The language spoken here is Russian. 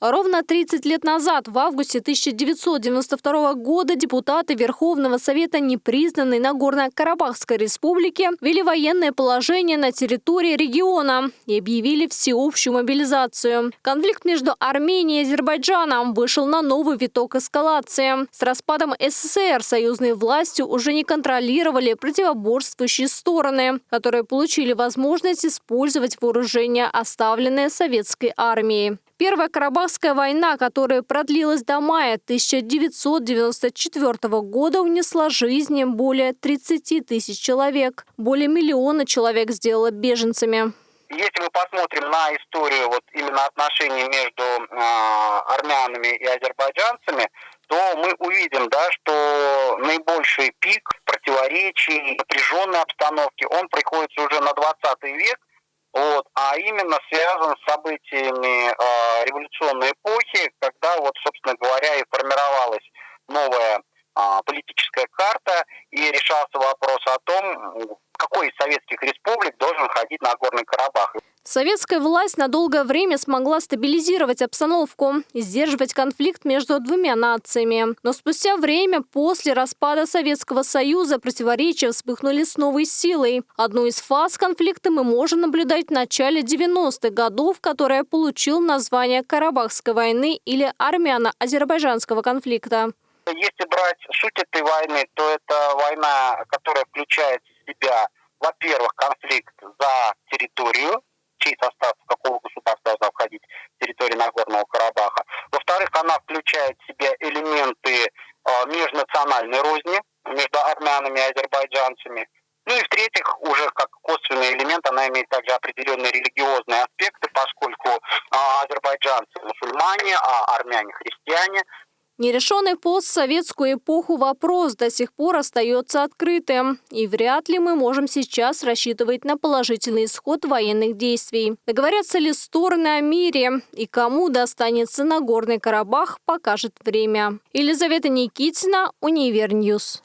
Ровно 30 лет назад, в августе 1992 года, депутаты Верховного Совета непризнанной Нагорно-Карабахской республики ввели военное положение на территории региона и объявили всеобщую мобилизацию. Конфликт между Арменией и Азербайджаном вышел на новый виток эскалации. С распадом СССР союзные власти уже не контролировали противоборствующие стороны, которые получили возможность использовать вооружение, оставленное советской армией. Первая Карабахская война, которая продлилась до мая 1994 года, унесла жизни более 30 тысяч человек. Более миллиона человек сделала беженцами. Если мы посмотрим на историю вот именно отношений между э, армянами и азербайджанцами, то мы увидим, да, что наибольший пик противоречий, напряженной обстановки, он приходится уже на 20 век, вот, а именно связан с событиями э, революционной эпохи, когда вот, собственно говоря, и формировалась новая э, политическая карта и решался вопрос о том, какой из советских республик должен ходить на Горный Карабах. Советская власть на долгое время смогла стабилизировать обстановку и сдерживать конфликт между двумя нациями. Но спустя время, после распада Советского Союза, противоречия вспыхнули с новой силой. Одну из фаз конфликта мы можем наблюдать в начале 90-х годов, которая получил название Карабахской войны или армяно-азербайджанского конфликта. Если брать суть этой войны, то это война, которая включает в себя, во-первых, конфликт за территорию, чей состав какого государства должна входить территория Нагорного Карабаха. Во-вторых, она включает в себя элементы э, межнациональной розни между армянами и азербайджанцами. Ну и в-третьих, уже как косвенный элемент, она имеет также определенные религиозные аспекты, поскольку э, азербайджанцы мусульмане, а армяне христиане. Нерешенный постсоветскую эпоху вопрос до сих пор остается открытым. И вряд ли мы можем сейчас рассчитывать на положительный исход военных действий. Договорятся ли стороны о мире и кому достанется Нагорный Карабах, покажет время. Елизавета Никитина, Универ News.